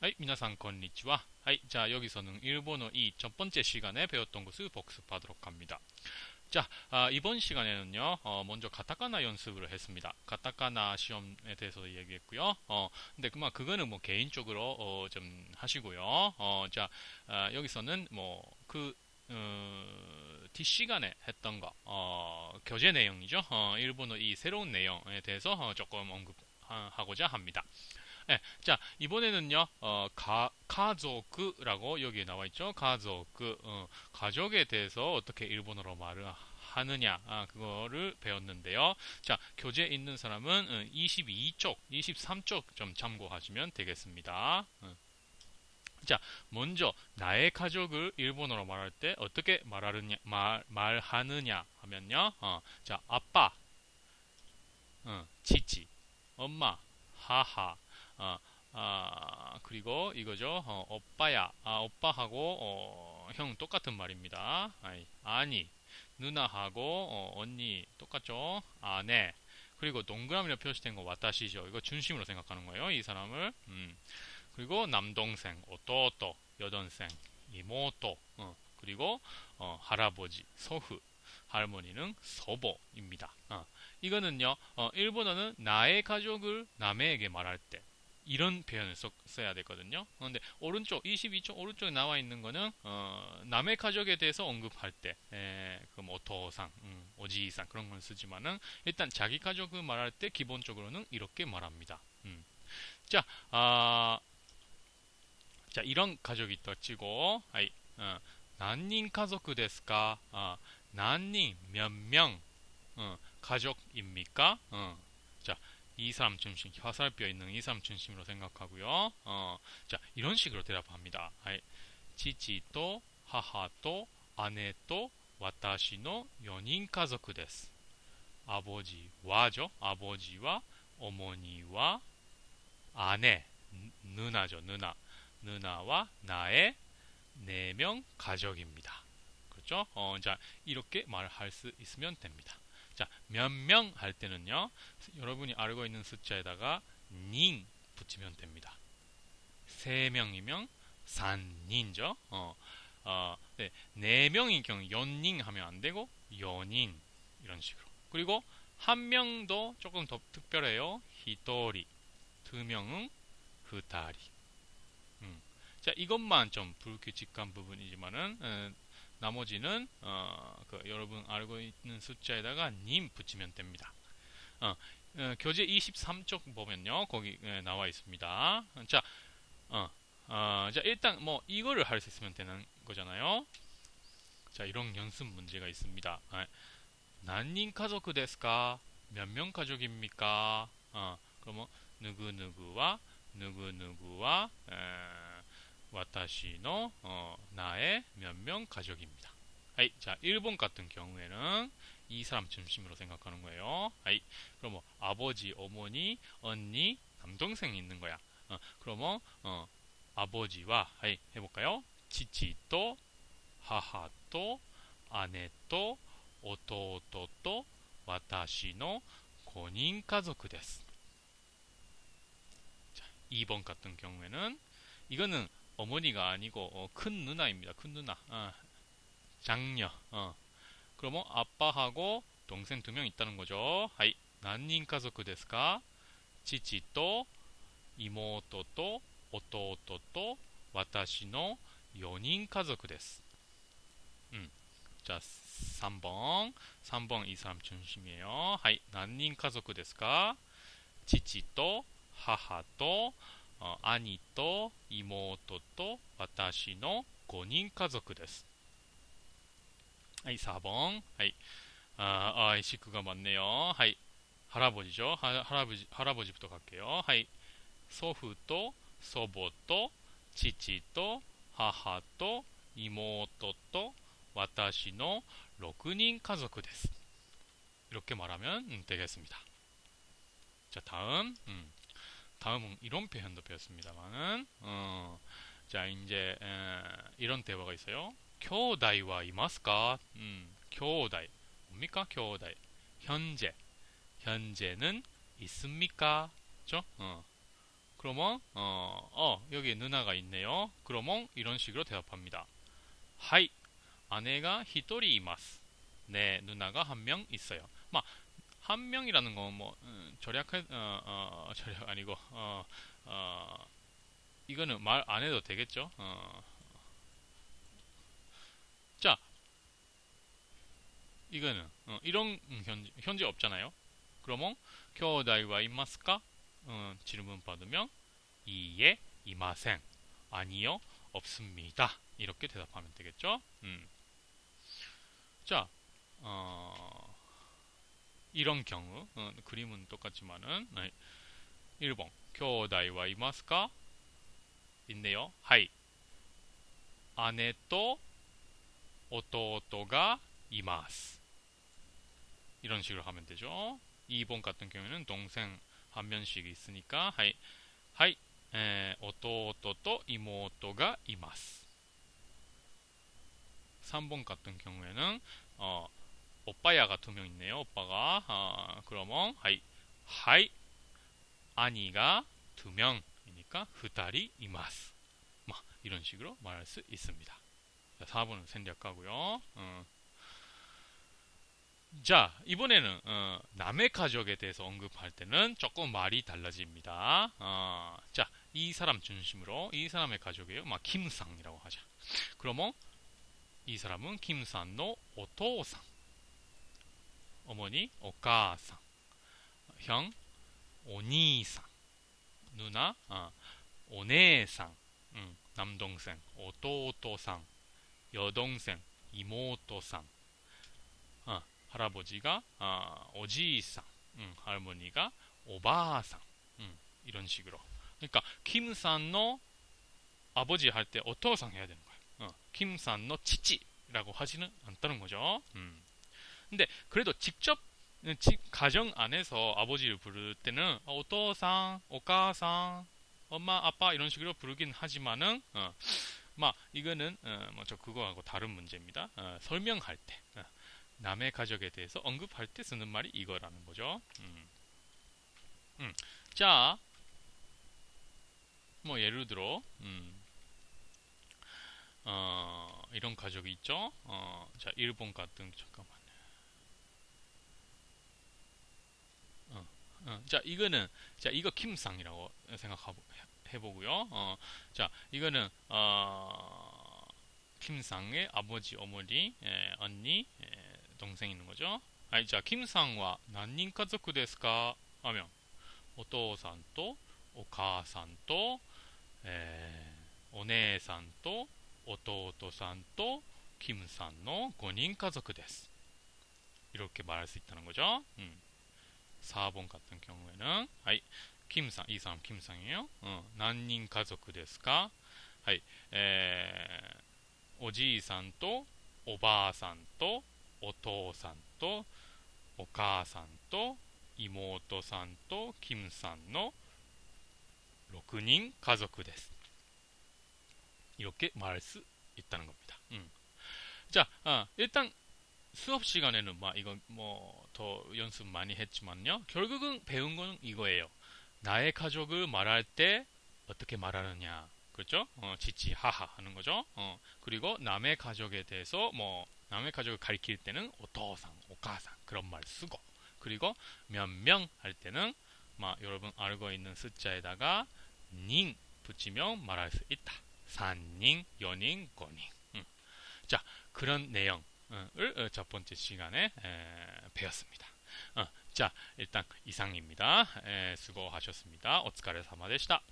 はい、皆さんこんにちは。はい、じゃあ여기서는 일본어 이 첫 번째 시간에 배웠던 것을 복습하도록 합니다. 자, 아, 이번 시간에는요, 어, 먼저 가타카나 연습을 했습니다. 가타카나 시험에 대해서 얘기했고요. 어, 근데 그만 그거는 뭐 개인적으로 어, 좀 하시고요. 어, 자, 아, 여기서는 뭐 그 어, 뒷시간에 했던 거, 어, 교재 내용이죠. 어, 일본어 이 새로운 내용에 대해서 어, 조금 언급하고자 합니다. 네, 자 이번에는요 어, 가, 가족라고 여기에 나와 있죠? 가족 어, 가족에 대해서 어떻게 일본어로 말을 하느냐 아, 그거를 배웠는데요. 자 교재에 있는 사람은 22쪽 23쪽 좀 참고하시면 되겠습니다. 어. 자 먼저 나의 가족을 일본어로 말할 때 어떻게 말하느냐 말, 말하느냐 하면요. 어, 자 아빠 어, 치치 엄마 하하 아, 아, 그리고 이거죠. 어, 오빠야. 아, 오빠하고 어, 형 똑같은 말입니다. 아니, 누나하고 어, 언니 똑같죠. 아네. 그리고 동그라미로 표시된 거 와타시죠. 이거 중심으로 생각하는 거예요. 이 사람을. 음. 그리고 남동생, 오토토, 여동생, 이모토. 어, 그리고 어, 할아버지, 소후, 할머니는 서보입니다. 어, 이거는요. 어, 일본어는 나의 가족을 남에게 말할 때 이런 표현을 써, 써야 되거든요. 그런데 오른쪽 22쪽 오른쪽에 나와 있는 거는 어, 남의 가족에 대해서 언급할 때, 에, 그럼 오토상, 음, 오지이상 그런 걸 쓰지만은 일단 자기 가족을 말할 때 기본적으로는 이렇게 말합니다. 음. 자, 아, 자 이런 가족이 있다 치고, 아이, 어, 난닝 가족 데스까? 아, 난닝 몇 명? 어, 가족입니까? 어, 자, 이 사람 중심, 화살뼈 있는 이 사람 중심으로 생각하고요. 어, 자, 이런 식으로 대답합니다. 치치또 하하또 아내또 와타시노 연인 가족 です. 아버지와죠. 아버지와 어머니와 아내, 누나죠. 누나. 누나와 나의 네 명 가족입니다. 그렇죠? 어, 자, 이렇게 말할 수 있으면 됩니다. 자, 몇 명 할 때는요. 여러분이 알고 있는 숫자에다가 닌 붙이면 됩니다. 세 명이면 산닌죠. 어, 어, 네, 네 명인 경우 연닌 하면 안 되고 연인 이런 식으로. 그리고 한 명도 조금 더 특별해요. 히토리. 두 명은 후타리. 음. 자, 이것만 좀 불규칙한 부분이지만은 에, 나머지는 어, 그 여러분 알고 있는 숫자에다가 님 붙이면 됩니다. 어, 어, 교재 23쪽 보면요. 거기 에, 나와 있습니다. 자, 어, 어, 자 일단 뭐 이거를 할 수 있으면 되는 거잖아요. 자, 이런 연습 문제가 있습니다. 아, 난님 가족 데스까? 몇명 가족입니까? 어, 그러면 누구 누구와 누구 누구와 와타시노 어, 나의 몇 명 가족입니다. 아이, 자, 일본 같은 경우에는 이 사람 중심으로 생각하는 거예요. 아이, 그럼 뭐 아버지, 어머니, 언니, 남동생 있는 거야. 어, 그러면 뭐, 어, 아버지와 아이 해볼까요? 치치또 하하또 아내또 오토또또 와타시노 5인 가족です. 자, 2번 같은 경우에는 이거는 어머니가 아니고 어, 큰 누나입니다. 큰 누나. 어, 장녀. 어. 그러면 아빠하고 동생 두 명 있다는 거죠. 하이. 난인 가족 ですか? 치치と 이모토と 오토토と 와타시노 4인 가족 です. 음. 자, 3번. 3번 이 사람 중심이에요. 하이. 난인 가족 ですか? 치치と 하하と 어, 兄と妹と私の5人家族です。はい、4번. はい。아, 아, 식구가 많네요. はい。 할아버지죠. 하, 할아버지, 할아버지부터 갈게요. はい。 소후と 소보と 치치と 하하と 이모토と 와타시노 6인 가족 です. 이렇게 말하면 음, 되겠습니다. 자, 다음. 음. 다음은 이런 표현도 배웠습니다만은 어, 자 이제 에, 이런 대화가 있어요. 교다이와 이마스까? 음, 교다이 뭡니까 교다이? 현재 현재는 있습니까? 그죠? 어. 그러면 어, 어, 여기 누나가 있네요. 그러면 이런 식으로 대답합니다. 하이 아내가 히토리 이마스. 네 누나가 한 명 있어요. 막 한 명이라는 건뭐 음, 절약 어, 어, 절약 아니고 어, 어, 이거는 말 안 해도 되겠죠. 어. 자 이거는 어, 이런 현재, 현재 없잖아요. 그러면 교다이와 이마스까? 어, 질문 받으면 이에 이마생 아니요 없습니다. 이렇게 대답하면 되겠죠. 음. 자 어, 이런 경우 어, 그림은 똑같지만은 네. 1번 교다이와 이마스까? 있네요. はい 姉と弟がいます 이런 식으로 하면 되죠. 2번 같은 경우에는 동생 한 명씩 있으니까 はい はい え, 弟と妹がいます 3번 같은 경우에는 어, 오빠야가 두 명 있네요. 오빠가 어, 그러면 はい 하이 아니가 두 명이니까 후다리 이마스 뭐 이런 식으로 말할 수 있습니다. 4번은 생략하고요. 어. 자, 이번에는 어, 남의 가족에 대해서 언급할 때는 조금 말이 달라집니다. 어, 자, 이 사람 중심으로 이 사람의 가족이에요. 막 김상이라고 하자. 그러면 이 사람은 김상의 오토상, 어머니 오가상, 형 오니상, 누나 어, 오네상, 음, 남동생 오토오토상, 여동생 이모토상 할아버지가 아, 오지상, 음, 할머니가 오바상, 음, 이런 식으로. 그러니까 김산의 아버지 할 때 오토상 해야 되는 거예요. 어, 김산의 치치라고 하지는 않다는 거죠. 음. 근데 그래도 직접 가정 안에서 아버지를 부를 때는 오토상, 오가상, 엄마, 아빠 이런 식으로 부르긴 하지만은 어, 막 이거는 어, 뭐저 그거하고 다른 문제입니다. 어, 설명할 때 어, 남의 가족에 대해서 언급할 때 쓰는 말이 이거라는 거죠. 음. 음. 자, 뭐 예를 들어 음. 어, 이런 가족이 있죠. 어, 자, 일본 같은 잠깐만. 어, 어, 자, 이거는 자, 이거 김상이라고 생각해보고요. 어, 자, 이거는 어, 김상의 아버지, 어머니, 에, 언니, 에, 동생 있는 거죠. はい、じゃあ、キムさんは何人家族ですかあみょん。お父さんと、お母さんと、えー、お姉さんと、弟さんと、キムさんの5人家族です. 이렇게 말할 수 있다는 거죠. 음. 4번 같은 경우에는, はい、 김상, 이 사람 김상이에요. 어, 何人 가족 ですかはい、 에, おじいさんと、おばあさんと、お父さんとお母さんと妹さんとキムさんの6人家族です. 이렇게 말할 수 있다는 겁니다. 음. 자, 아, 일단 수업 시간에는 막 이거 뭐더 연습 많이 했지만요. 결국은 배운 건 이거예요. 나의 가족을 말할 때 어떻게 말하느냐. 그렇죠? 어, 지치 하하 하는 거죠. 어, 그리고 남의 가족에 대해서 뭐 남의 가족을 가리킬 때는 오토상, 오카상 그런 말 쓰고 그리고 몇 명 할 때는 막 여러분 알고 있는 숫자에다가 닝 붙이면 말할 수 있다. 산닝, 연인, 고닝. 음. 자 그런 내용 을 어, 첫 번째 시간에 에, 배웠습니다. 어, 자 일단 이상입니다. 에, 수고하셨습니다. 오츠카레사마でした.